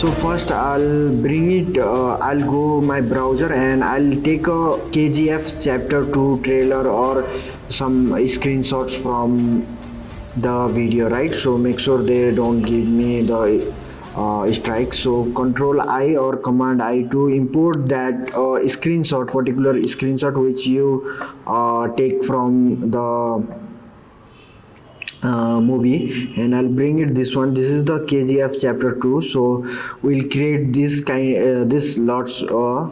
so first i'll bring it uh, i'll go my browser and i'll take a kgf chapter 2 trailer or some screenshots from the video right? So make sure they don't give me the uh, strike. So control i or command i to import that uh, screenshot particular screenshot which you uh, take from the uh, movie and I'll bring it this one. This is the KGF chapter 2 so we'll create this kind uh, this lots uh,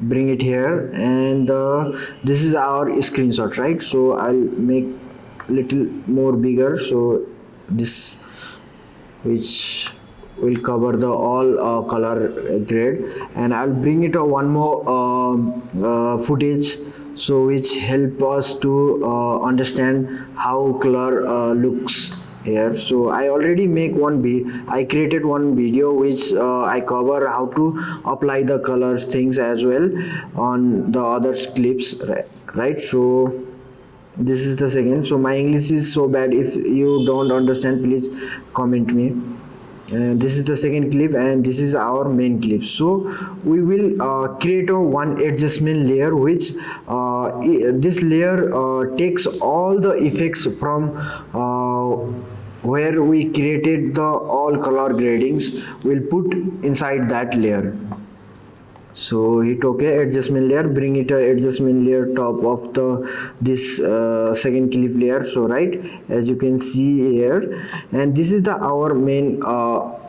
bring it here and uh, this is our screenshot right? So I'll make little more bigger so this which will cover the all uh, color grade and I'll bring it a one more uh, uh, footage so which help us to uh, understand how color uh, looks here. So i already make one b i created one video which uh, i cover how to apply the colors things as well on the other clips right, right? So this is the second. So my english is so bad. If you don't understand please comment me and this is the second clip and this is our main clip. So we will uh, create a one adjustment layer which uh, this layer uh, takes all the effects from uh, where we created the all color gradings. We'll put inside that layer so hit ok adjustment layer bring it adjustment layer top of the this uh, second clip layer so right? As you can see here. And this is the our main uh,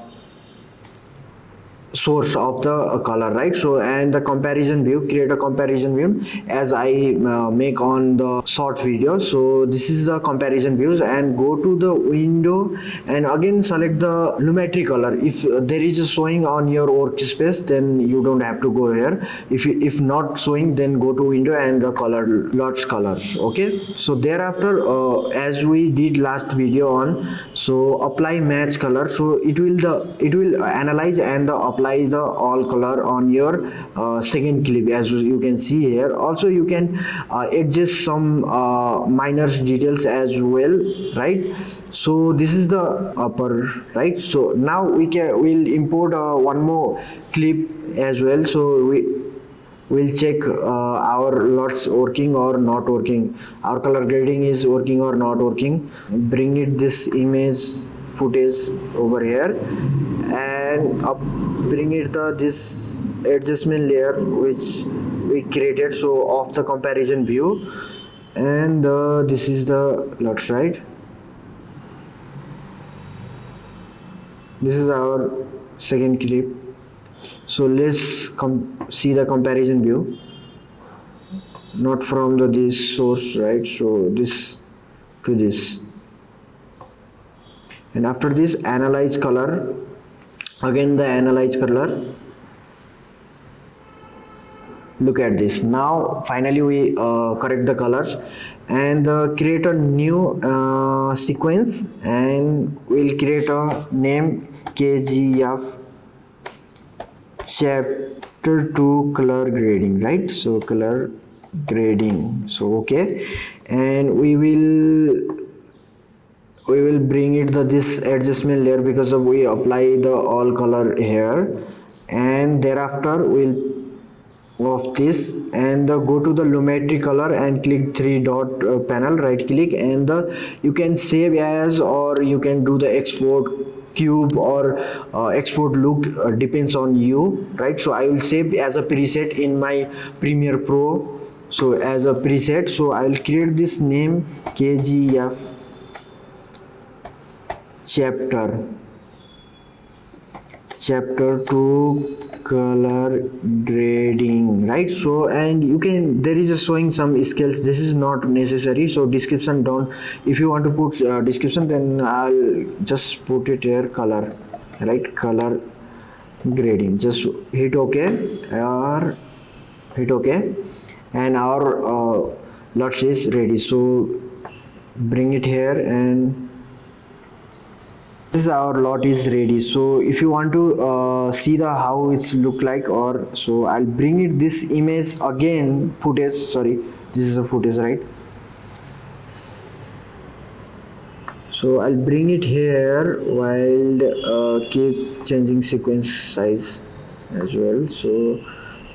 source of the color right? So and the comparison view create a comparison view as i uh, make on the short video. So this is the comparison views and go to the window and again select the lumetri color. If there is a showing on your workspace then you don't have to go here. If you, if not showing then go to window and the color lots colors okay? So thereafter uh, as we did last video on so apply match color. So it will the it will analyze and the apply apply the all color on your uh, second clip as you can see here. Also you can uh, adjust some uh, minor details as well right? So this is the upper right? So now we can we'll import uh, one more clip as well. So we we'll check uh, our lots working or not working. Our color grading is working or not working. Bring it this image footage over here. And up bring it the this adjustment layer which we created. So of the comparison view. And uh, this is the lot right this is our second clip. So let's come see the comparison view. Not from the this source right? So this to this and after this analyze color. Again the analyze color. Look at this. Now finally we uh, correct the colors. And uh, create a new uh, sequence. And we'll create a name kgf chapter 2 color grading right? So color grading. So okay. And we will we will bring it the this adjustment layer because of we apply the all color here. And thereafter we'll of this and the go to the lumetri color and click three dot uh, panel right click and the you can save as or you can do the export cube or uh, export look uh, depends on you right? So i will save as a preset in my premiere pro. So as a preset so i will create this name kgf chapter. Chapter 2 color grading right? So and you can there is a showing some skills. This is not necessary. So description don't if you want to put uh, description then i'll just put it here color right? Color grading. Just hit ok. Or hit ok. And our uh, lots is ready. So bring it here and this is our lot is ready. So if you want to uh, see the how it's look like or so i'll bring it this image again footage sorry this is a footage right? So I'll bring it here while uh, keep changing sequence size as well. So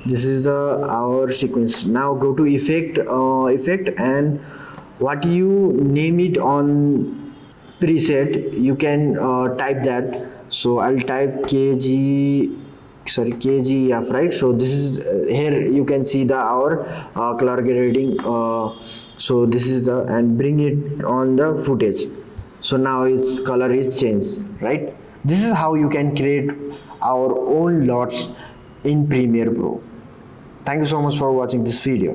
this is the our sequence. Now go to effect uh, effect and what you name it on preset you can uh, type that. So I'll type kg sorry kgf right? So this is uh, here you can see the our uh, color grading uh, so this is the and bring it on the footage. So now its color is changed right? This is how you can create our own lots in premiere pro. Thank you so much for watching this video